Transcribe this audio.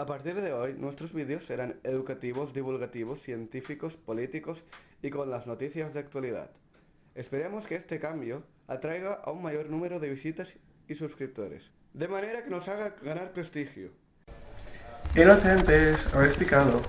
A partir de hoy, nuestros vídeos serán educativos, divulgativos, científicos, políticos y con las noticias de actualidad. Esperemos que este cambio atraiga a un mayor número de visitas y suscriptores, de manera que nos haga ganar prestigio. Inocentes, habéis picado.